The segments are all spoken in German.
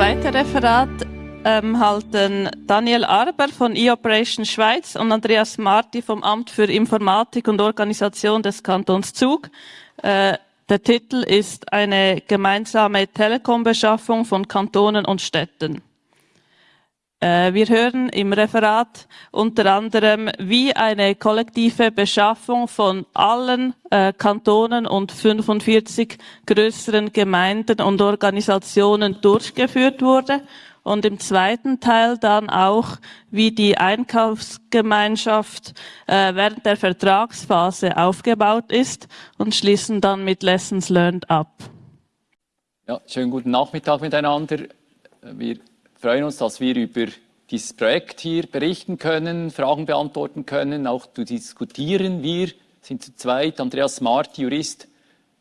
zweite Referat ähm, halten Daniel Arber von E-Operation Schweiz und Andreas Marti vom Amt für Informatik und Organisation des Kantons Zug. Äh, der Titel ist eine gemeinsame Telekom-Beschaffung von Kantonen und Städten. Äh, wir hören im Referat unter anderem, wie eine kollektive Beschaffung von allen äh, Kantonen und 45 größeren Gemeinden und Organisationen durchgeführt wurde und im zweiten Teil dann auch, wie die Einkaufsgemeinschaft äh, während der Vertragsphase aufgebaut ist und schließen dann mit Lessons Learned ab. Ja, schönen guten Nachmittag miteinander. Wir freuen uns, dass wir über dieses Projekt hier berichten können, Fragen beantworten können, auch zu diskutieren. Wir sind zu zweit, Andreas Marti, Jurist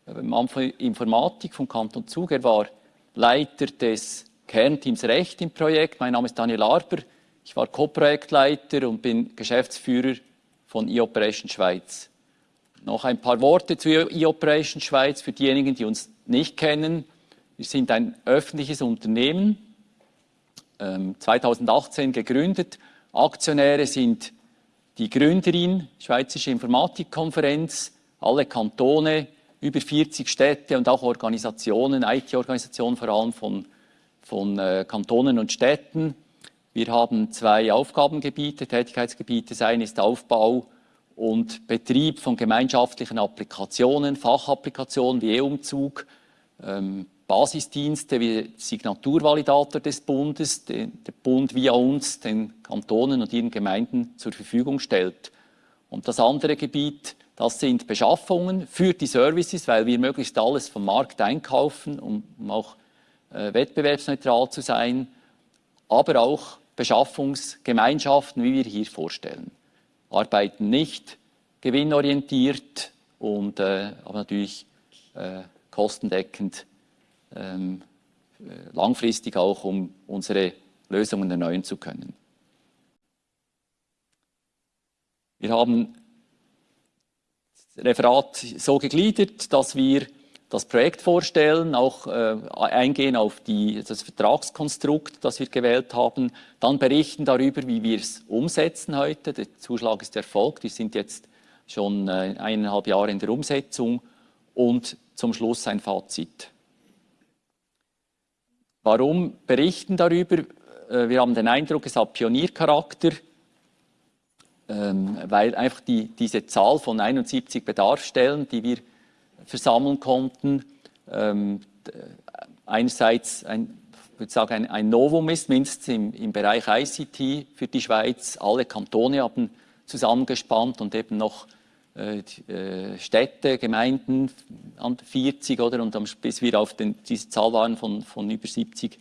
am Anfang Informatik vom Kanton Zug. Er war Leiter des Kernteams Recht im Projekt. Mein Name ist Daniel Arber. Ich war Co-Projektleiter und bin Geschäftsführer von E-Operation Schweiz. Noch ein paar Worte zu E-Operation Schweiz für diejenigen, die uns nicht kennen. Wir sind ein öffentliches Unternehmen 2018 ähm, gegründet. Aktionäre sind die Gründerin, Schweizerische Informatikkonferenz, alle Kantone, über 40 Städte und auch Organisationen, IT-Organisationen vor allem von, von äh, Kantonen und Städten. Wir haben zwei Aufgabengebiete, Tätigkeitsgebiete. Das eine ist Aufbau und Betrieb von gemeinschaftlichen Applikationen, Fachapplikationen wie E-Umzug, ähm, Basisdienste wie Signaturvalidator des Bundes, den der Bund via uns den Kantonen und ihren Gemeinden zur Verfügung stellt. Und das andere Gebiet, das sind Beschaffungen für die Services, weil wir möglichst alles vom Markt einkaufen, um, um auch äh, wettbewerbsneutral zu sein, aber auch Beschaffungsgemeinschaften, wie wir hier vorstellen. Arbeiten nicht gewinnorientiert und äh, aber natürlich äh, kostendeckend ähm, äh, langfristig auch, um unsere Lösungen erneuern zu können. Wir haben das Referat so gegliedert, dass wir das Projekt vorstellen, auch äh, eingehen auf die, das Vertragskonstrukt, das wir gewählt haben, dann berichten darüber, wie wir es umsetzen heute. Der Zuschlag ist erfolgt, wir sind jetzt schon äh, eineinhalb Jahre in der Umsetzung und zum Schluss ein Fazit. Warum berichten darüber? Äh, wir haben den Eindruck, es hat Pioniercharakter, ähm, weil einfach die, diese Zahl von 71 Bedarfsstellen, die wir versammeln konnten, ähm, einerseits ein, ich sagen, ein, ein Novum ist, mindestens im, im Bereich ICT für die Schweiz. Alle Kantone haben zusammengespannt und eben noch Städte, Gemeinden an 40 oder und bis wir auf den, diese Zahl waren von, von über 70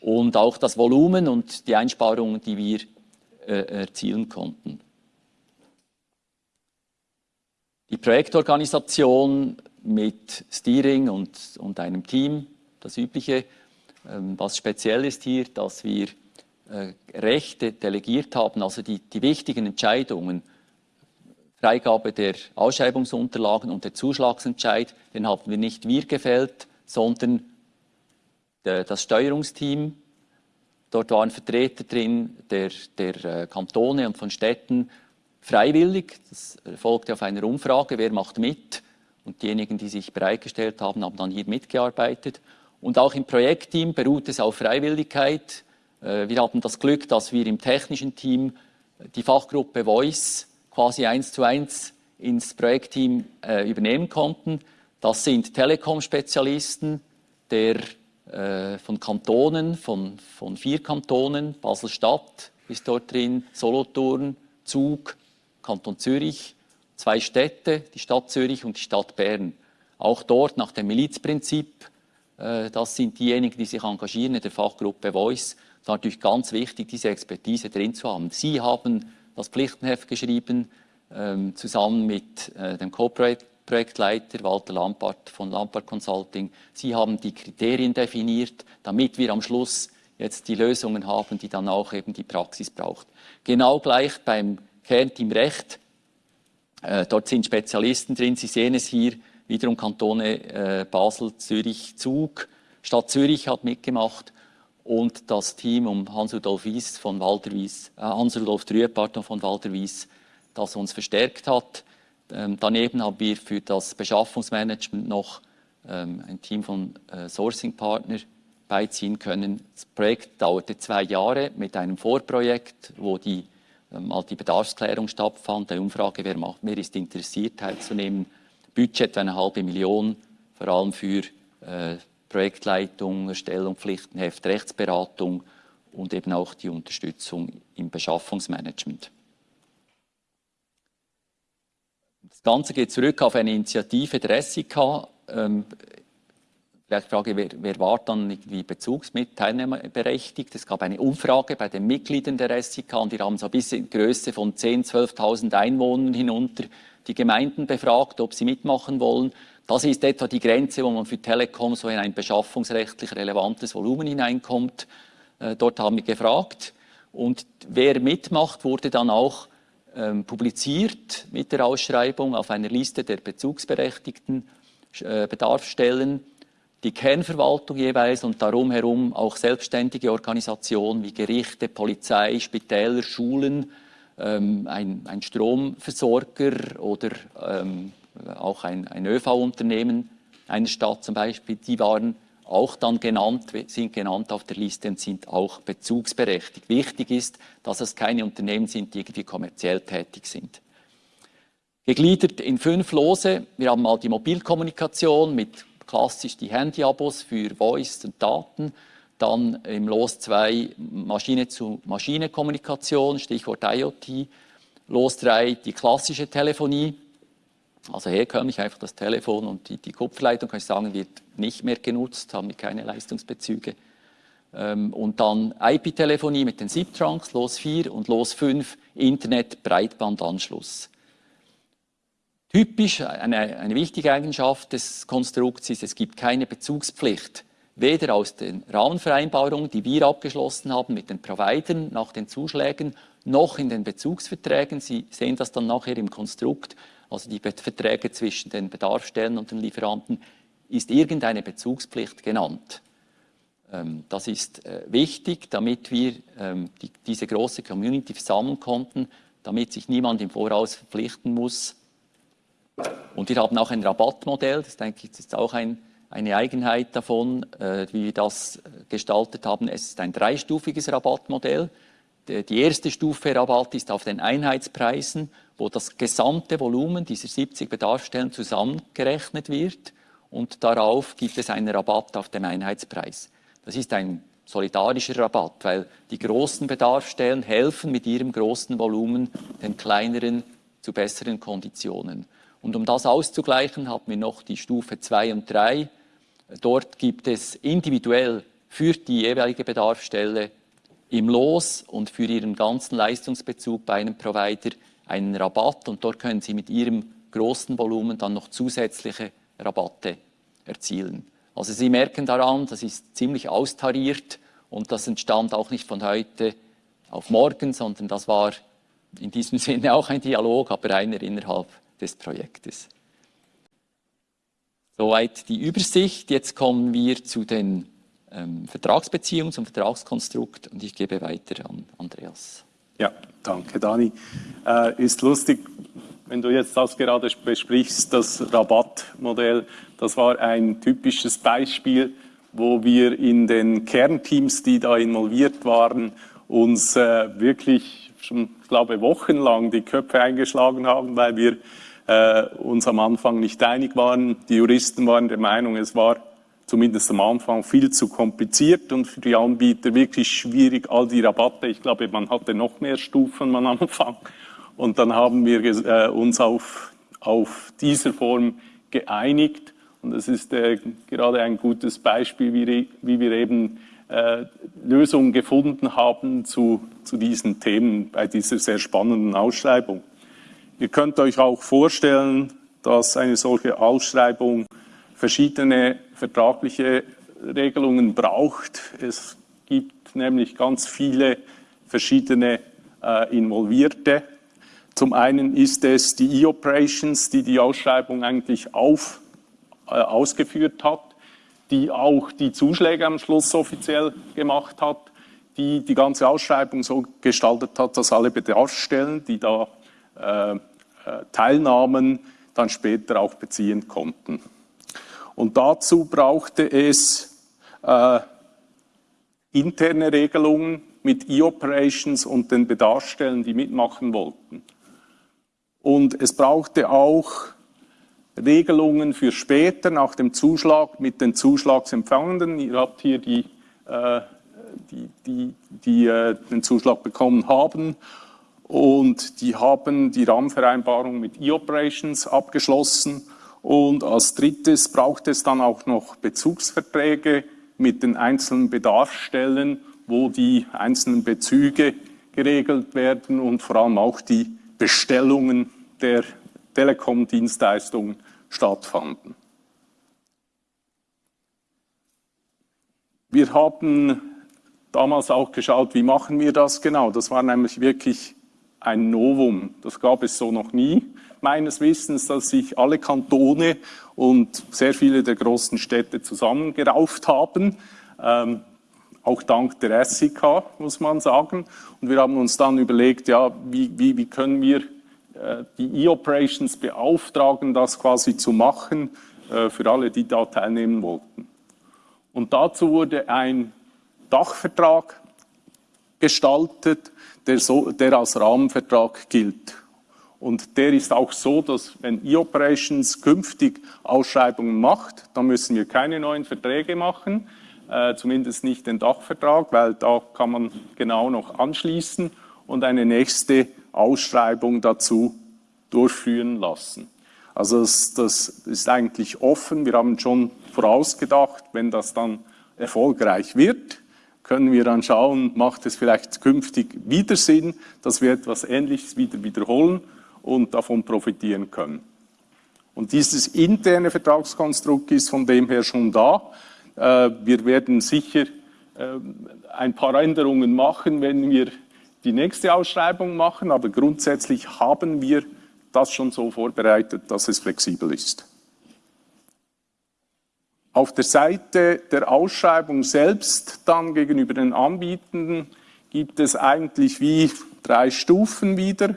und auch das Volumen und die Einsparungen, die wir äh, erzielen konnten. Die Projektorganisation mit Steering und, und einem Team, das Übliche. Ähm, was speziell ist hier, dass wir äh, Rechte delegiert haben, also die, die wichtigen Entscheidungen Freigabe der Ausschreibungsunterlagen und der Zuschlagsentscheid, den haben wir nicht wir gefällt, sondern das Steuerungsteam. Dort waren Vertreter drin der, der äh, Kantone und von Städten freiwillig. Das erfolgte auf einer Umfrage, wer macht mit. Und diejenigen, die sich bereitgestellt haben, haben dann hier mitgearbeitet. Und auch im Projektteam beruht es auf Freiwilligkeit. Äh, wir haben das Glück, dass wir im technischen Team die Fachgruppe Voice quasi eins zu eins ins Projektteam äh, übernehmen konnten. Das sind Telekom-Spezialisten äh, von Kantonen, von, von vier Kantonen, Basel-Stadt ist dort drin, Solothurn, Zug, Kanton Zürich, zwei Städte, die Stadt Zürich und die Stadt Bern. Auch dort nach dem Milizprinzip, äh, das sind diejenigen, die sich engagieren in der Fachgruppe Voice. Da natürlich ganz wichtig, diese Expertise drin zu haben. Sie haben das Pflichtenheft geschrieben, ähm, zusammen mit äh, dem Co-Projektleiter Walter Lampart von Lampart Consulting. Sie haben die Kriterien definiert, damit wir am Schluss jetzt die Lösungen haben, die dann auch eben die Praxis braucht. Genau gleich beim Kernteam Recht. Äh, dort sind Spezialisten drin. Sie sehen es hier, wiederum Kantone äh, Basel, Zürich, Zug. Stadt Zürich hat mitgemacht und das Team um Hans-Rudolf Wies von Walter Wies, äh, Hans-Rudolf Trüe, von Walter Wies, das uns verstärkt hat. Ähm, daneben haben wir für das Beschaffungsmanagement noch ähm, ein Team von äh, Sourcing-Partner beiziehen können. Das Projekt dauerte zwei Jahre mit einem Vorprojekt, wo die, ähm, die Bedarfsklärung stattfand, der Umfrage, wer, macht, wer ist interessiert teilzunehmen. Budget eine halbe Million, vor allem für äh, Projektleitung, Erstellung, Pflichtenheft, Rechtsberatung und eben auch die Unterstützung im Beschaffungsmanagement. Das Ganze geht zurück auf eine Initiative der SIK. Ähm, vielleicht frage, wer, wer war dann irgendwie bezugsmit teilnehmerberechtigt? Es gab eine Umfrage bei den Mitgliedern der SIK und wir haben so ein bisschen Größe von 10.000, 12.000 Einwohnern hinunter die Gemeinden befragt, ob sie mitmachen wollen. Das ist etwa die Grenze, wo man für Telekom so in ein beschaffungsrechtlich relevantes Volumen hineinkommt. Äh, dort haben wir gefragt. Und wer mitmacht, wurde dann auch ähm, publiziert mit der Ausschreibung auf einer Liste der bezugsberechtigten äh, Bedarfsstellen. Die Kernverwaltung jeweils und darum herum auch selbstständige Organisationen wie Gerichte, Polizei, Spitäler, Schulen, ähm, ein, ein Stromversorger oder ähm, auch ein, ein ÖV-Unternehmen einer Stadt zum Beispiel, die waren auch dann genannt, sind genannt auf der Liste und sind auch bezugsberechtigt. Wichtig ist, dass es keine Unternehmen sind, die irgendwie kommerziell tätig sind. Gegliedert in fünf Lose. Wir haben mal die Mobilkommunikation mit klassisch die Handyabos für Voice und Daten. Dann im Los 2 Maschine-zu-Maschine-Kommunikation, Stichwort IoT. Los 3 die klassische Telefonie also herkömmlich einfach das Telefon und die, die Kupferleitung, kann ich sagen, wird nicht mehr genutzt, haben wir keine Leistungsbezüge. Ähm, und dann IP-Telefonie mit den SIP-Trunks, Los 4 und Los 5, Internet-Breitbandanschluss. Typisch, eine, eine wichtige Eigenschaft des Konstrukts ist, es gibt keine Bezugspflicht, weder aus den Rahmenvereinbarungen, die wir abgeschlossen haben mit den Providern nach den Zuschlägen, noch in den Bezugsverträgen. Sie sehen das dann nachher im Konstrukt also die Verträge zwischen den Bedarfsstellen und den Lieferanten, ist irgendeine Bezugspflicht genannt. Ähm, das ist äh, wichtig, damit wir ähm, diese große Community versammeln konnten, damit sich niemand im Voraus verpflichten muss. Und wir haben auch ein Rabattmodell, das denke ich ist auch ein, eine Eigenheit davon, äh, wie wir das äh, gestaltet haben. Es ist ein dreistufiges Rabattmodell. Die erste Stufe Rabatt ist auf den Einheitspreisen wo das gesamte Volumen dieser 70 Bedarfsstellen zusammengerechnet wird und darauf gibt es einen Rabatt auf dem Einheitspreis. Das ist ein solidarischer Rabatt, weil die großen Bedarfsstellen helfen mit ihrem großen Volumen den kleineren zu besseren Konditionen. Und um das auszugleichen, haben wir noch die Stufe 2 und 3. Dort gibt es individuell für die jeweilige Bedarfsstelle im Los und für ihren ganzen Leistungsbezug bei einem Provider einen Rabatt und dort können Sie mit Ihrem großen Volumen dann noch zusätzliche Rabatte erzielen. Also Sie merken daran, das ist ziemlich austariert und das entstand auch nicht von heute auf morgen, sondern das war in diesem Sinne auch ein Dialog, aber einer innerhalb des Projektes. Soweit die Übersicht. Jetzt kommen wir zu den ähm, Vertragsbeziehungen, zum Vertragskonstrukt und ich gebe weiter an Andreas. Ja, danke Dani. Äh, ist lustig, wenn du jetzt das gerade besprichst, das Rabattmodell, das war ein typisches Beispiel, wo wir in den Kernteams, die da involviert waren, uns äh, wirklich schon, ich glaube, wochenlang die Köpfe eingeschlagen haben, weil wir äh, uns am Anfang nicht einig waren. Die Juristen waren der Meinung, es war zumindest am Anfang viel zu kompliziert und für die Anbieter wirklich schwierig, all die Rabatte. Ich glaube, man hatte noch mehr Stufen am Anfang. Und dann haben wir äh, uns auf, auf diese Form geeinigt. Und das ist äh, gerade ein gutes Beispiel, wie, wie wir eben äh, Lösungen gefunden haben zu, zu diesen Themen bei dieser sehr spannenden Ausschreibung. Ihr könnt euch auch vorstellen, dass eine solche Ausschreibung verschiedene vertragliche Regelungen braucht. Es gibt nämlich ganz viele verschiedene äh, Involvierte. Zum einen ist es die E-Operations, die die Ausschreibung eigentlich auf, äh, ausgeführt hat. die auch die Zuschläge am Schluss offiziell gemacht hat, die die ganze Ausschreibung so gestaltet hat, dass alle Bedarfsstellen, die da äh, äh teilnahmen, dann später auch beziehen konnten. Und dazu brauchte es äh, interne Regelungen mit E-Operations und den Bedarfsstellen, die mitmachen wollten. Und es brauchte auch Regelungen für später nach dem Zuschlag mit den Zuschlagsempfangenden. Ihr habt hier die, äh, die, die, die äh, den Zuschlag bekommen haben und die haben die Rahmenvereinbarung mit E-Operations abgeschlossen. Und als drittes braucht es dann auch noch Bezugsverträge mit den einzelnen Bedarfsstellen, wo die einzelnen Bezüge geregelt werden und vor allem auch die Bestellungen der Telekom-Dienstleistungen stattfanden. Wir haben damals auch geschaut, wie machen wir das genau. Das war nämlich wirklich ein Novum. Das gab es so noch nie, meines Wissens, dass sich alle Kantone und sehr viele der großen Städte zusammengerauft haben. Ähm, auch dank der SIK, muss man sagen. Und wir haben uns dann überlegt, ja, wie, wie, wie können wir äh, die E-Operations beauftragen, das quasi zu machen äh, für alle, die da teilnehmen wollten. Und dazu wurde ein Dachvertrag gestaltet, der, so, der als Rahmenvertrag gilt. Und der ist auch so, dass wenn E-Operations künftig Ausschreibungen macht, dann müssen wir keine neuen Verträge machen, äh, zumindest nicht den Dachvertrag, weil da kann man genau noch anschließen und eine nächste Ausschreibung dazu durchführen lassen. Also das, das ist eigentlich offen. Wir haben schon vorausgedacht, wenn das dann erfolgreich wird, können wir dann schauen, macht es vielleicht künftig wieder Sinn, dass wir etwas Ähnliches wieder wiederholen und davon profitieren können. Und dieses interne Vertragskonstrukt ist von dem her schon da. Äh, wir werden sicher äh, ein paar Änderungen machen, wenn wir die nächste Ausschreibung machen, aber grundsätzlich haben wir das schon so vorbereitet, dass es flexibel ist. Auf der Seite der Ausschreibung selbst dann gegenüber den Anbietenden gibt es eigentlich wie drei Stufen wieder.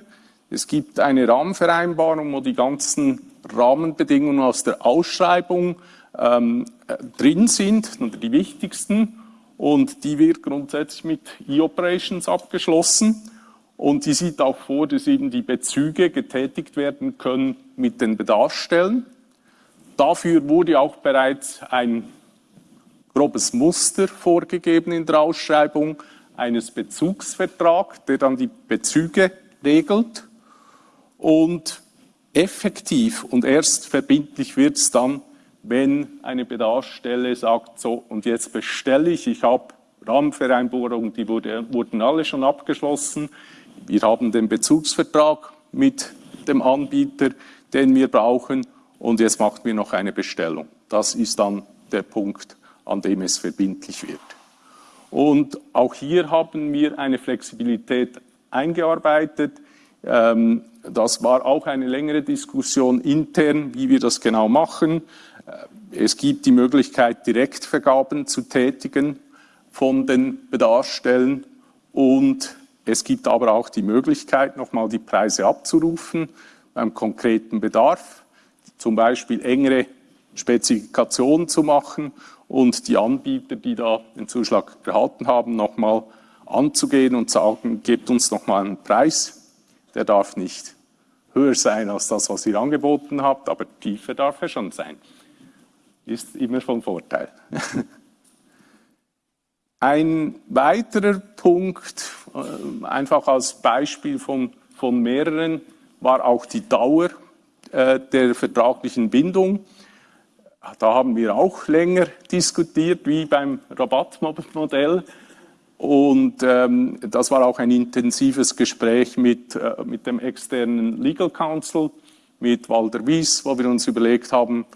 Es gibt eine Rahmenvereinbarung, wo die ganzen Rahmenbedingungen aus der Ausschreibung ähm, äh, drin sind, die wichtigsten. Und die wird grundsätzlich mit E-Operations abgeschlossen. Und die sieht auch vor, dass eben die Bezüge getätigt werden können mit den Bedarfsstellen. Dafür wurde auch bereits ein grobes Muster vorgegeben in der Ausschreibung eines Bezugsvertrags, der dann die Bezüge regelt. Und effektiv und erst verbindlich wird es dann, wenn eine Bedarfsstelle sagt, so und jetzt bestelle ich, ich habe Rahmenvereinbarungen, die wurde, wurden alle schon abgeschlossen. Wir haben den Bezugsvertrag mit dem Anbieter, den wir brauchen und jetzt machen wir noch eine Bestellung. Das ist dann der Punkt, an dem es verbindlich wird. Und auch hier haben wir eine Flexibilität eingearbeitet. Ähm, das war auch eine längere Diskussion intern, wie wir das genau machen. Äh, es gibt die Möglichkeit, Direktvergaben zu tätigen von den Bedarfsstellen und es gibt aber auch die Möglichkeit, nochmal die Preise abzurufen beim konkreten Bedarf, zum Beispiel engere Spezifikationen zu machen und die Anbieter, die da den Zuschlag erhalten haben, nochmal anzugehen und sagen, gebt uns nochmal einen Preis, der darf nicht höher sein als das, was ihr angeboten habt, aber tiefer darf er schon sein. Ist immer von Vorteil. Ein weiterer Punkt, äh, einfach als Beispiel von, von mehreren, war auch die Dauer äh, der vertraglichen Bindung. Da haben wir auch länger diskutiert, wie beim Rabattmodell. Und ähm, das war auch ein intensives Gespräch mit, äh, mit dem externen Legal Counsel, mit Walter Wies, wo wir uns überlegt haben,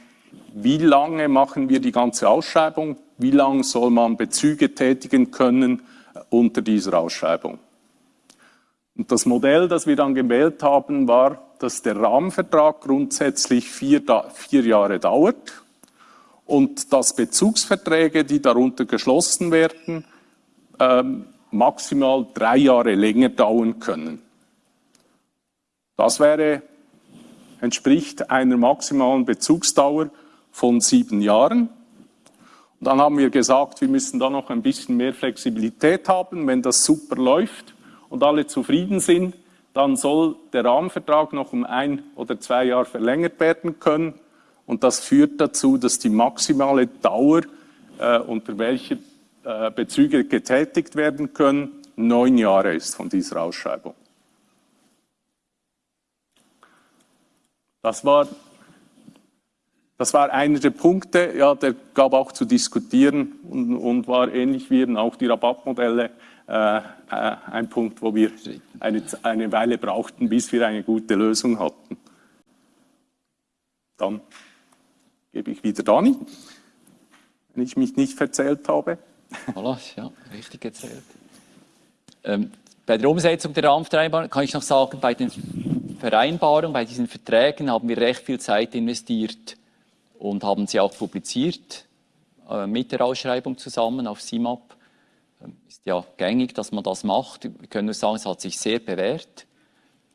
wie lange machen wir die ganze Ausschreibung, wie lange soll man Bezüge tätigen können äh, unter dieser Ausschreibung. Und das Modell, das wir dann gewählt haben, war, dass der Rahmenvertrag grundsätzlich vier, vier Jahre dauert und dass Bezugsverträge, die darunter geschlossen werden, ähm, maximal drei Jahre länger dauern können. Das wäre, entspricht einer maximalen Bezugsdauer von sieben Jahren. Und dann haben wir gesagt, wir müssen da noch ein bisschen mehr Flexibilität haben. Wenn das super läuft und alle zufrieden sind, dann soll der Rahmenvertrag noch um ein oder zwei Jahre verlängert werden können. Und das führt dazu, dass die maximale Dauer, äh, unter welcher Bezüge getätigt werden können, neun Jahre ist von dieser Ausschreibung. Das war, das war einer der Punkte, ja, der gab auch zu diskutieren und, und war ähnlich wie eben auch die Rabattmodelle äh, äh, ein Punkt, wo wir eine, eine Weile brauchten, bis wir eine gute Lösung hatten. Dann gebe ich wieder Dani, wenn ich mich nicht verzählt habe. Voilà, ja, richtig erzählt. Ähm, bei der Umsetzung der Rahmenvereinbarung kann ich noch sagen, bei den Vereinbarungen, bei diesen Verträgen haben wir recht viel Zeit investiert und haben sie auch publiziert äh, mit der Ausschreibung zusammen auf CIMAP. Ähm, ist ja gängig, dass man das macht. Wir können nur sagen, es hat sich sehr bewährt.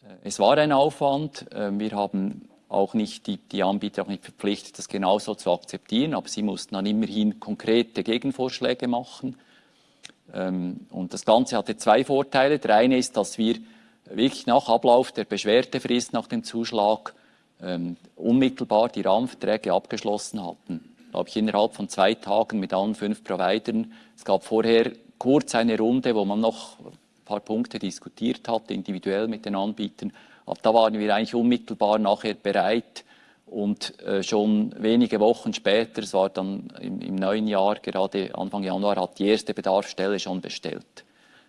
Äh, es war ein Aufwand. Äh, wir haben auch nicht die, die Anbieter auch nicht verpflichtet, das genauso zu akzeptieren, aber sie mussten dann immerhin konkrete Gegenvorschläge machen. Ähm, und das Ganze hatte zwei Vorteile. Der eine ist, dass wir wirklich nach Ablauf der Beschwerdefrist nach dem Zuschlag ähm, unmittelbar die Rahmenverträge abgeschlossen hatten. Glaube ich innerhalb von zwei Tagen mit allen fünf Providern. Es gab vorher kurz eine Runde, wo man noch ein paar Punkte diskutiert hat, individuell mit den Anbietern. Aber da waren wir eigentlich unmittelbar nachher bereit und äh, schon wenige Wochen später, es war dann im, im, neuen Jahr, gerade Anfang Januar, hat die erste Bedarfsstelle schon bestellt.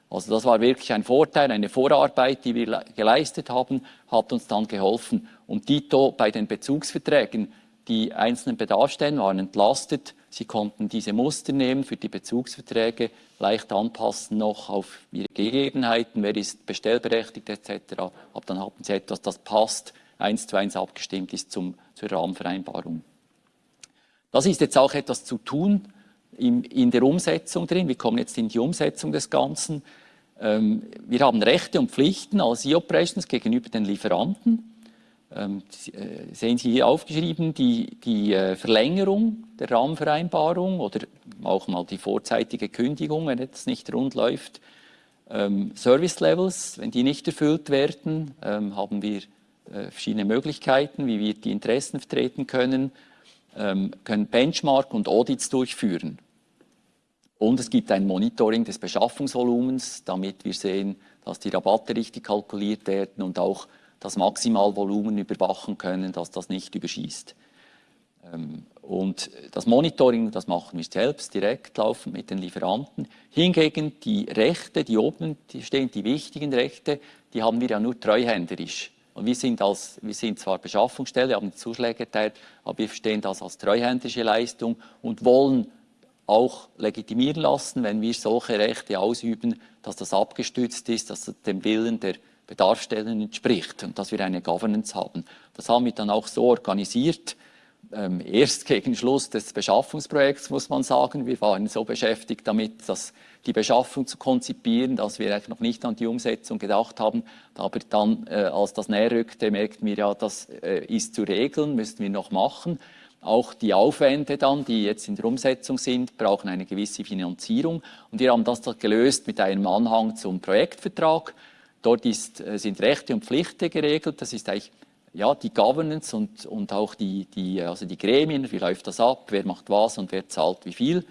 Also das war wirklich ein Vorteil, eine Vorarbeit, die wir geleistet haben, hat uns dann geholfen. Und Dito bei den Bezugsverträgen, die einzelnen Bedarfsstellen waren entlastet. Sie konnten diese Muster nehmen für die Bezugsverträge, leicht anpassen noch auf ihre Gegebenheiten, wer ist bestellberechtigt etc. Aber dann hatten sie etwas, das passt, eins zu eins abgestimmt ist zum, zur Rahmenvereinbarung. Das ist jetzt auch etwas zu tun in, in der Umsetzung drin. Wir kommen jetzt in die Umsetzung des Ganzen. Ähm, wir haben Rechte und Pflichten als E-Operations gegenüber den Lieferanten. Ähm, äh, sehen Sie hier aufgeschrieben die, die äh, Verlängerung der Rahmenvereinbarung oder auch mal die vorzeitige Kündigung, wenn etwas nicht rund läuft. Ähm, Service Levels, wenn die nicht erfüllt werden, ähm, haben wir äh, verschiedene Möglichkeiten, wie wir die Interessen vertreten können, ähm, können Benchmark und Audits durchführen. Und es gibt ein Monitoring des Beschaffungsvolumens, damit wir sehen, dass die Rabatte richtig kalkuliert werden und auch das Maximalvolumen überwachen können, dass das nicht überschießt. Ähm, und das Monitoring, das machen wir selbst direkt laufend mit den Lieferanten. Hingegen die Rechte, die oben stehen, die wichtigen Rechte, die haben wir ja nur treuhänderisch. Und wir sind, als, wir sind zwar Beschaffungsstelle, haben die Zuschläge erteilt, aber wir verstehen das als treuhändische Leistung und wollen auch legitimieren lassen, wenn wir solche Rechte ausüben, dass das abgestützt ist, dass das dem Willen der Bedarfsstellen entspricht und dass wir eine Governance haben. Das haben wir dann auch so organisiert, ähm, erst gegen Schluss des Beschaffungsprojekts, muss man sagen. Wir waren so beschäftigt damit, dass die Beschaffung zu konzipieren, dass wir eigentlich noch nicht an die Umsetzung gedacht haben. Aber dann, äh, als das näher rückte, merkten wir ja, das äh, ist zu regeln, müssten wir noch machen. Auch die Aufwände dann, die jetzt in der Umsetzung sind, brauchen eine gewisse Finanzierung. Und wir haben das gelöst mit einem Anhang zum Projektvertrag. Dort ist, äh, sind Rechte und Pflichten geregelt. Das ist eigentlich ja, die Governance und, und auch die, die, also die Gremien, wie läuft das ab, wer macht was und wer zahlt wie viel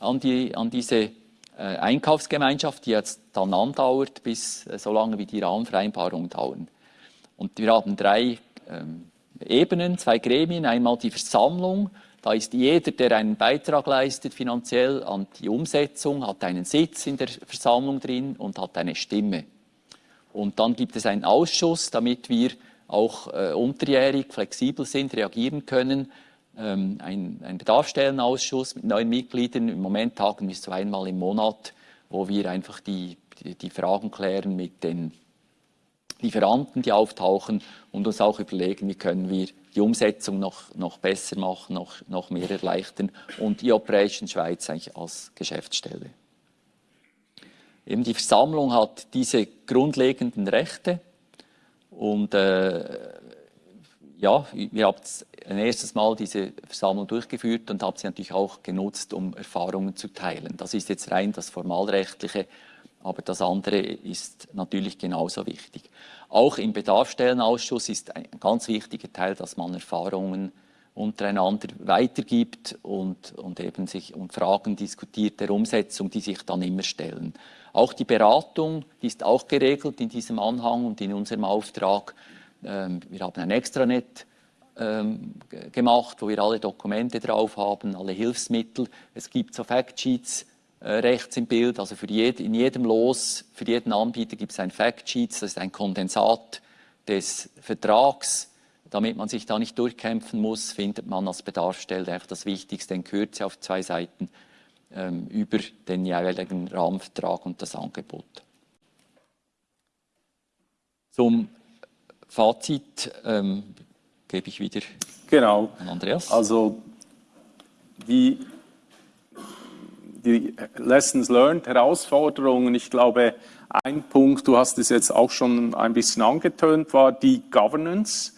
an, die, an diese äh, Einkaufsgemeinschaft, die jetzt dann andauert, bis äh, so lange wie die Rahmenvereinbarungen dauern. Und wir haben drei ähm, Ebenen, zwei Gremien, einmal die Versammlung, da ist jeder, der einen Beitrag leistet finanziell an die Umsetzung, hat einen Sitz in der Versammlung drin und hat eine Stimme. Und dann gibt es einen Ausschuss, damit wir auch äh, unterjährig flexibel sind, reagieren können. Ähm, ein, ein Bedarfsstellenausschuss mit neun Mitgliedern. Im Moment tagen wir so einmal im Monat, wo wir einfach die, die, die Fragen klären mit den Lieferanten, die auftauchen und uns auch überlegen, wie können wir die Umsetzung noch, noch besser machen, noch, noch mehr erleichtern und die Operation Schweiz eigentlich als Geschäftsstelle. Eben die Versammlung hat diese grundlegenden Rechte und äh, ja, wir haben ein erstes Mal diese Versammlung durchgeführt und haben sie natürlich auch genutzt, um Erfahrungen zu teilen. Das ist jetzt rein das Formalrechtliche, aber das andere ist natürlich genauso wichtig. Auch im Bedarfsstellenausschuss ist ein ganz wichtiger Teil, dass man Erfahrungen untereinander weitergibt und, und eben sich um Fragen diskutiert der Umsetzung, die sich dann immer stellen. Auch die Beratung, die ist auch geregelt in diesem Anhang und in unserem Auftrag. Ähm, wir haben ein Extranet ähm, gemacht, wo wir alle Dokumente drauf haben, alle Hilfsmittel. Es gibt so Factsheets äh, rechts im Bild, also für jed in jedem Los, für jeden Anbieter gibt es ein Factsheet, das ist ein Kondensat des Vertrags. Damit man sich da nicht durchkämpfen muss, findet man als Bedarfsstelle einfach das Wichtigste in Kürze auf zwei Seiten ähm, über den jeweiligen Rahmenvertrag und das Angebot. Zum Fazit ähm, gebe ich wieder genau. an Andreas. Also die, die Lessons learned, Herausforderungen, ich glaube, ein Punkt, du hast es jetzt auch schon ein bisschen angetönt, war die Governance.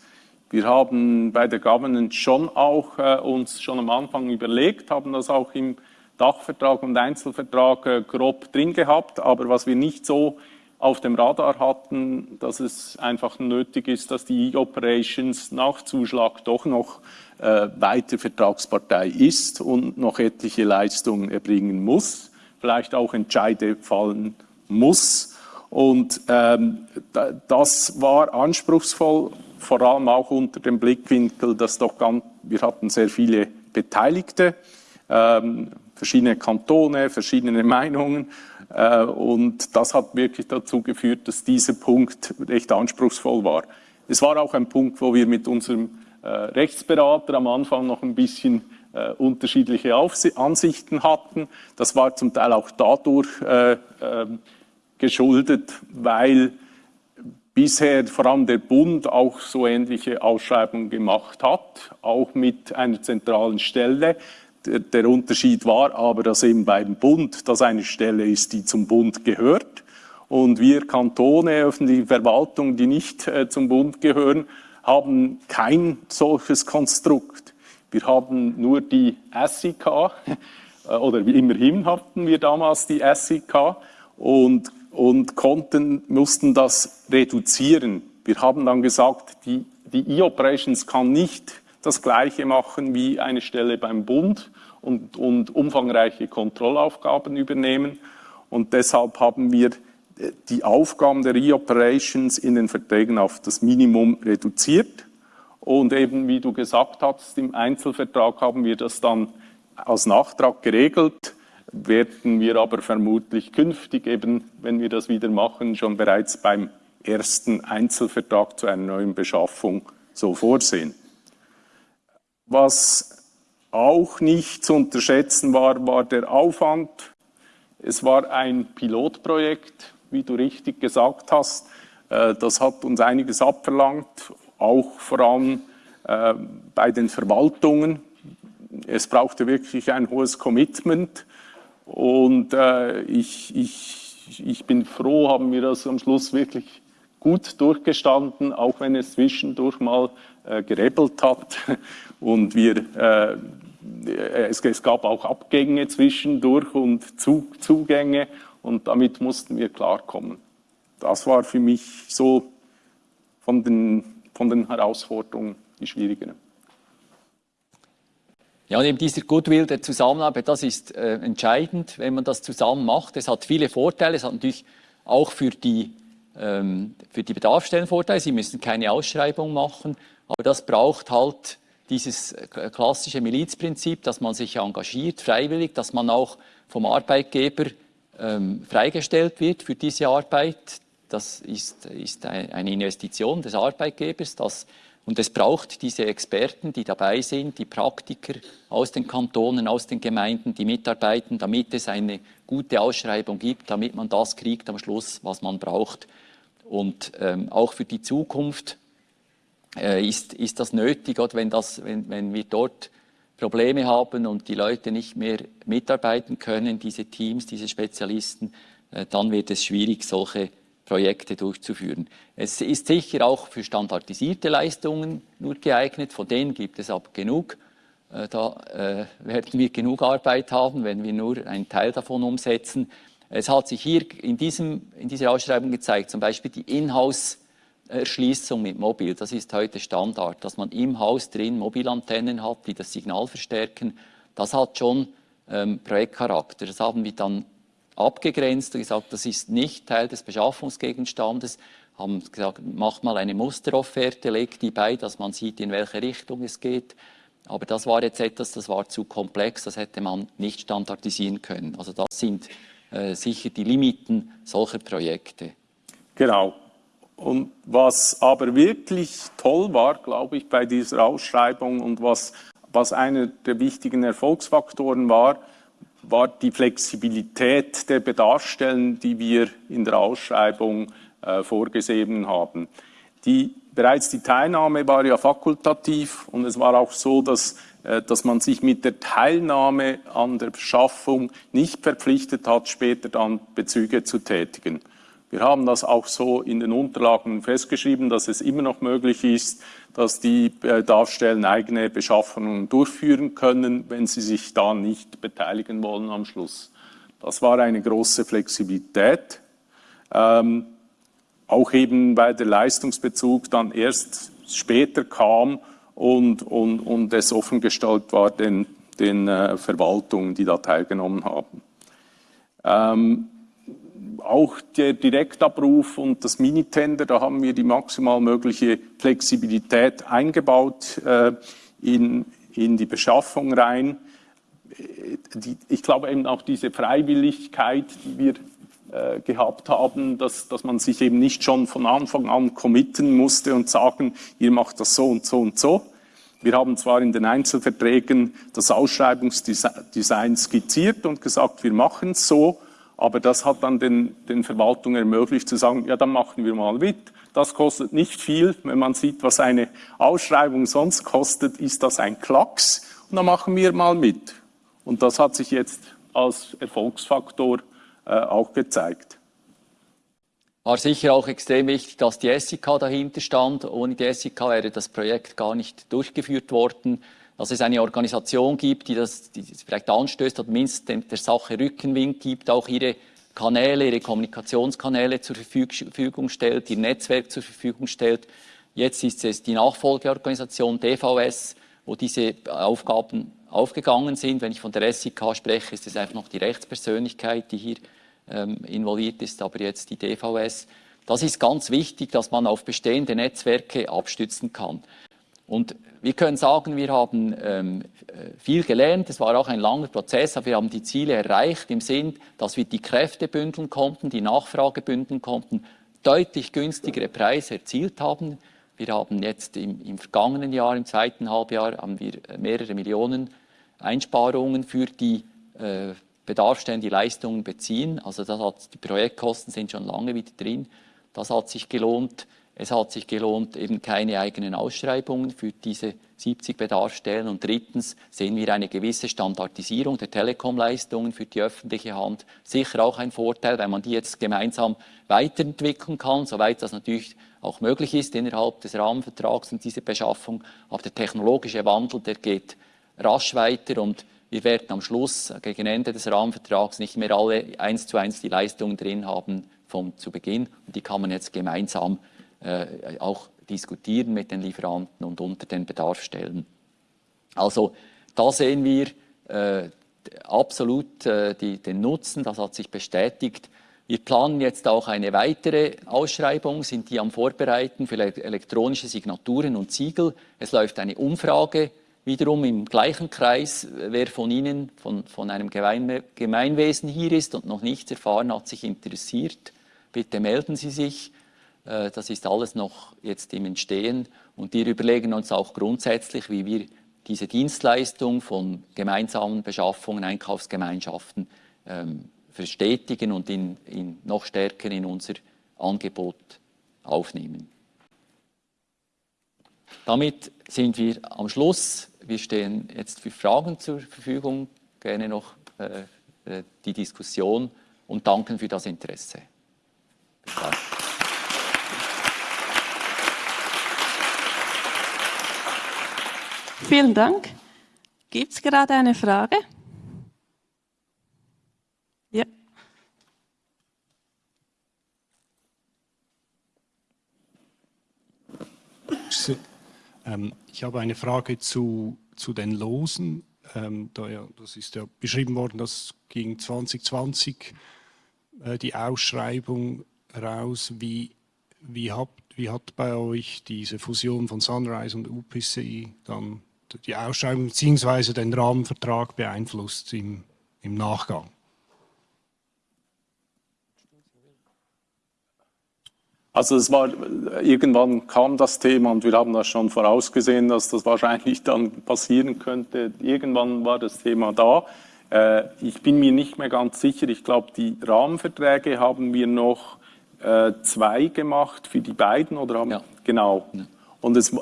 Wir haben bei der Governance schon auch äh, uns schon am Anfang überlegt, haben das auch im Dachvertrag und Einzelvertrag äh, grob drin gehabt, aber was wir nicht so auf dem Radar hatten, dass es einfach nötig ist, dass die E-Operations nach Zuschlag doch noch äh, weiter Vertragspartei ist und noch etliche Leistungen erbringen muss, vielleicht auch Entscheide fallen muss. Und ähm, das war anspruchsvoll, vor allem auch unter dem Blickwinkel, dass doch ganz, wir hatten sehr viele Beteiligte, ähm, verschiedene Kantone, verschiedene Meinungen äh, und das hat wirklich dazu geführt, dass dieser Punkt recht anspruchsvoll war. Es war auch ein Punkt, wo wir mit unserem äh, Rechtsberater am Anfang noch ein bisschen äh, unterschiedliche Ansichten hatten. Das war zum Teil auch dadurch ähm, geschuldet, weil bisher vor allem der Bund auch so ähnliche Ausschreibungen gemacht hat, auch mit einer zentralen Stelle. Der Unterschied war aber, dass eben beim Bund das eine Stelle ist, die zum Bund gehört. Und wir Kantone, öffentliche Verwaltung, die nicht äh, zum Bund gehören, haben kein solches Konstrukt. Wir haben nur die SIK, äh, oder immerhin hatten wir damals die SIK und, und konnten, mussten das reduzieren. Wir haben dann gesagt, die, die E-Operations kann nicht das Gleiche machen wie eine Stelle beim Bund und, und umfangreiche Kontrollaufgaben übernehmen. Und deshalb haben wir äh, die Aufgaben der E-Operations in den Verträgen auf das Minimum reduziert. Und eben, wie du gesagt hast, im Einzelvertrag haben wir das dann als Nachtrag geregelt, werden wir aber vermutlich künftig eben, wenn wir das wieder machen, schon bereits beim ersten Einzelvertrag zu einer neuen Beschaffung so vorsehen. Was auch nicht zu unterschätzen war, war der Aufwand. Es war ein Pilotprojekt, wie du richtig gesagt hast. Äh, das hat uns einiges abverlangt, auch vor allem äh, bei den Verwaltungen. Es brauchte wirklich ein hohes Commitment und äh, ich, ich, ich bin froh, haben wir das am Schluss wirklich gut durchgestanden, auch wenn es zwischendurch mal äh, gerebelt hat und wir, äh, es, es, gab auch Abgänge zwischendurch und Zug, Zugänge und damit mussten wir klarkommen. Das war für mich so von den, von den Herausforderungen die schwierigere. Ja, und eben dieser Goodwill der Zusammenarbeit, das ist äh, entscheidend, wenn man das zusammen macht. Es hat viele Vorteile, es hat natürlich auch für die ähm, für die Bedarfsstellen Vorteil. Sie müssen keine Ausschreibung machen, aber das braucht halt dieses klassische Milizprinzip, dass man sich engagiert, freiwillig, dass man auch vom Arbeitgeber ähm, freigestellt wird für diese Arbeit. Das ist, ist eine Investition des Arbeitgebers. Das, und es braucht diese Experten, die dabei sind, die Praktiker aus den Kantonen, aus den Gemeinden, die mitarbeiten, damit es eine gute Ausschreibung gibt, damit man das kriegt am Schluss, was man braucht Und ähm, auch für die Zukunft äh, ist, ist das nötig, oder wenn, das, wenn, wenn wir dort Probleme haben und die Leute nicht mehr mitarbeiten können, diese Teams, diese Spezialisten, äh, dann wird es schwierig, solche Projekte durchzuführen. Es ist sicher auch für standardisierte Leistungen nur geeignet, von denen gibt es aber genug. Äh, da äh, werden wir genug Arbeit haben, wenn wir nur einen Teil davon umsetzen. Es hat sich hier in, diesem, in dieser Ausschreibung gezeigt, zum Beispiel die Inhouse-Erschließung mit Mobil. Das ist heute Standard, dass man im Haus drin Mobilantennen hat, die das Signal verstärken. Das hat schon ähm, Projektcharakter. Das haben wir dann abgegrenzt und gesagt, das ist nicht Teil des Beschaffungsgegenstandes. Haben gesagt, macht mal eine Musterofferte, legt die bei, dass man sieht, in welche Richtung es geht. Aber das war jetzt etwas, das war zu komplex, das hätte man nicht standardisieren können. Also das sind äh, sicher die Limiten solcher Projekte. Genau. Und was aber wirklich toll war, glaube ich, bei dieser Ausschreibung und was, was einer der wichtigen Erfolgsfaktoren war, war die Flexibilität der Bedarfsstellen, die wir in der Ausschreibung äh, vorgesehen haben. Die, bereits die Teilnahme war ja fakultativ und es war auch so, dass, äh, dass man sich mit der Teilnahme an der Beschaffung nicht verpflichtet hat, später dann Bezüge zu tätigen. Wir haben das auch so in den Unterlagen festgeschrieben, dass es immer noch möglich ist, dass die Bedarfsstellen eigene Beschaffungen durchführen können, wenn sie sich da nicht beteiligen wollen am Schluss. Das war eine große Flexibilität. Ähm, auch eben, weil der Leistungsbezug dann erst später kam und, und, und es offengestellt war den, den äh, Verwaltungen, die da teilgenommen haben. Ähm, auch der Direktabruf und das Minitender, da haben wir die maximal mögliche Flexibilität eingebaut äh, in, in die Beschaffung rein. Äh, die, ich glaube eben auch diese Freiwilligkeit, die wir äh, gehabt haben, dass, dass man sich eben nicht schon von Anfang an committen musste und sagen, ihr macht das so und so und so. Wir haben zwar in den Einzelverträgen das Ausschreibungsdesign skizziert und gesagt, wir machen es so, aber das hat dann den, den Verwaltungen ermöglicht zu sagen, ja, dann machen wir mal mit. Das kostet nicht viel. Wenn man sieht, was eine Ausschreibung sonst kostet, ist das ein Klacks. Und dann machen wir mal mit. Und das hat sich jetzt als Erfolgsfaktor äh, auch gezeigt. War sicher auch extrem wichtig, dass die SIK dahinter stand. Ohne die SIK wäre das Projekt gar nicht durchgeführt worden dass es eine Organisation gibt, die das, die vielleicht anstößt oder mindestens der Sache Rückenwind gibt, auch ihre Kanäle, ihre Kommunikationskanäle zur Verfügung stellt, ihr Netzwerk zur Verfügung stellt. Jetzt ist es die Nachfolgeorganisation DVS, wo diese Aufgaben aufgegangen sind. Wenn ich von der SIK spreche, ist es einfach noch die Rechtspersönlichkeit, die hier ähm, involviert ist, aber jetzt die DVS. Das ist ganz wichtig, dass man auf bestehende Netzwerke abstützen kann. Und wir können sagen, wir haben ähm, viel gelernt. Es war auch ein langer Prozess, aber wir haben die Ziele erreicht im Sinn, dass wir die Kräfte bündeln konnten, die Nachfrage bündeln konnten, deutlich günstigere Preise erzielt haben. Wir haben jetzt im, im vergangenen Jahr, im zweiten Halbjahr, haben wir mehrere Millionen Einsparungen für die äh, Bedarfsstellen, die Leistungen beziehen. Also das hat, die Projektkosten sind schon lange wieder drin. Das hat sich gelohnt. Es hat sich gelohnt, eben keine eigenen Ausschreibungen für diese 70 Bedarfsstellen. Und drittens sehen wir eine gewisse Standardisierung der Telekomleistungen für die öffentliche Hand. Sicher auch ein Vorteil, wenn man die jetzt gemeinsam weiterentwickeln kann, soweit das natürlich auch möglich ist innerhalb des Rahmenvertrags und dieser Beschaffung. Aber der technologische Wandel, der geht rasch weiter und wir werden am Schluss gegen Ende des Rahmenvertrags nicht mehr alle eins zu eins die Leistungen drin haben vom zu Beginn. Und die kann man jetzt gemeinsam äh, auch diskutieren mit den Lieferanten und unter den Bedarfsstellen. Also da sehen wir äh, absolut äh, die, den Nutzen, das hat sich bestätigt. Wir planen jetzt auch eine weitere Ausschreibung, sind die am Vorbereiten für elektronische Signaturen und Siegel. Es läuft eine Umfrage wiederum im gleichen Kreis. Wer von Ihnen von, von einem Gemeinwesen hier ist und noch nichts erfahren hat, sich interessiert, bitte melden Sie sich. Äh, das ist alles noch jetzt im Entstehen und wir überlegen uns auch grundsätzlich, wie wir diese Dienstleistung von gemeinsamen Beschaffungen, Einkaufsgemeinschaften ähm, verstetigen und in, in noch stärker in unser Angebot aufnehmen. Damit sind wir am Schluss. Wir stehen jetzt für Fragen zur Verfügung. Gerne noch äh, äh die Diskussion und danken für das Interesse. Vielen Dank. Gibt es gerade eine Frage? Ja. Ähm, ich habe eine Frage zu, zu den Losen. Ähm, das ist ja beschrieben worden, dass gegen 2020 äh, die Ausschreibung raus. Wie, wie, habt, wie hat bei euch diese Fusion von Sunrise und UPC dann die Ausschreibung bzw. den Rahmenvertrag beeinflusst im, im Nachgang? Also es war, irgendwann kam das Thema und wir haben das schon vorausgesehen, dass das wahrscheinlich dann passieren könnte. Irgendwann war das Thema da. Äh, ich bin mir nicht mehr ganz sicher. Ich glaube, die Rahmenverträge haben wir noch äh, zwei gemacht für die beiden oder haben, ja. genau. Ja. Und es,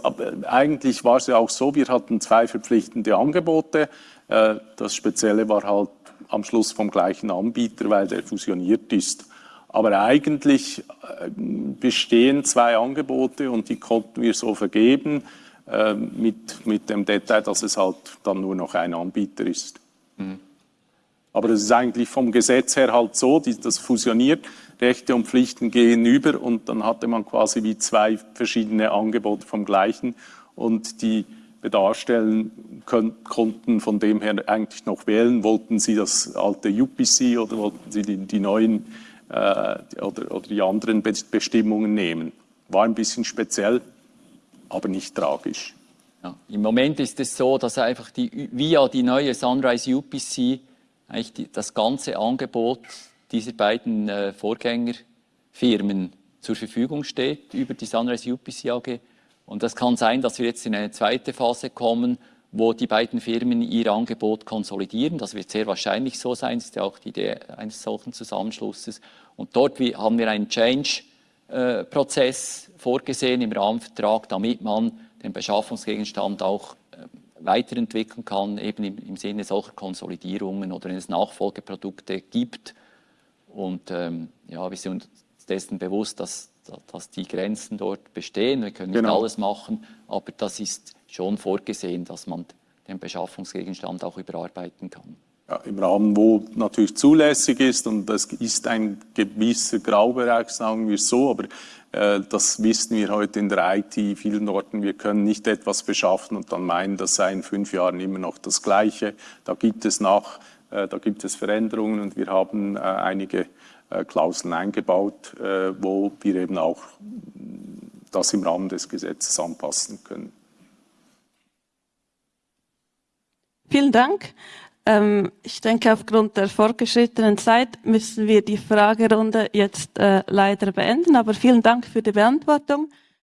eigentlich war es ja auch so, wir hatten zwei verpflichtende Angebote. Äh, das Spezielle war halt am Schluss vom gleichen Anbieter, weil der fusioniert ist. Aber eigentlich äh, bestehen zwei Angebote und die konnten wir so vergeben, äh, mit, mit dem Detail, dass es halt dann nur noch ein Anbieter ist. Mhm. Aber es ist eigentlich vom Gesetz her halt so, die, das fusioniert, Rechte und Pflichten gehen über und dann hatte man quasi wie zwei verschiedene Angebote vom gleichen und die Bedarfsstellen konnten von dem her eigentlich noch wählen, wollten sie das alte UPC oder wollten sie die, die neuen äh, oder, oder die anderen Bestimmungen nehmen. War ein bisschen speziell, aber nicht tragisch. Ja, Im Moment ist es so, dass einfach die, via die neue Sunrise UPC eigentlich die, das ganze Angebot dieser beiden äh, Vorgängerfirmen zur Verfügung steht über die Sunrise UPC AG. Und das kann sein, dass wir jetzt in eine zweite Phase kommen, wo die beiden Firmen ihr Angebot konsolidieren. Das wird sehr wahrscheinlich so sein, das ist ja auch die Idee eines solchen Zusammenschlusses. Und dort haben wir einen Change-Prozess vorgesehen im Rahmenvertrag, damit man den Beschaffungsgegenstand auch äh, weiterentwickeln kann, eben im, im, Sinne solcher Konsolidierungen oder wenn es Nachfolgeprodukte gibt. Und ähm, ja, wir sind uns dessen bewusst, dass, dass die Grenzen dort bestehen. Wir können nicht genau. alles machen, aber das ist schon vorgesehen, dass man den Beschaffungsgegenstand auch überarbeiten kann. Ja, Im Rahmen, wo natürlich zulässig ist und das ist ein gewisser Graubereich, sagen wir so, aber das wissen wir heute in der IT vielen Orten. Wir können nicht etwas beschaffen und dann meinen, das sei in fünf Jahren immer noch das Gleiche. Da gibt es nach, äh, da gibt es Veränderungen und wir haben äh, einige äh, Klauseln eingebaut, äh, wo wir eben auch das im Rahmen des Gesetzes anpassen können. Vielen Dank. Ähm, ich denke, aufgrund der fortgeschrittenen Zeit müssen wir die Fragerunde jetzt äh, leider beenden. Aber vielen Dank für die Beantwortung.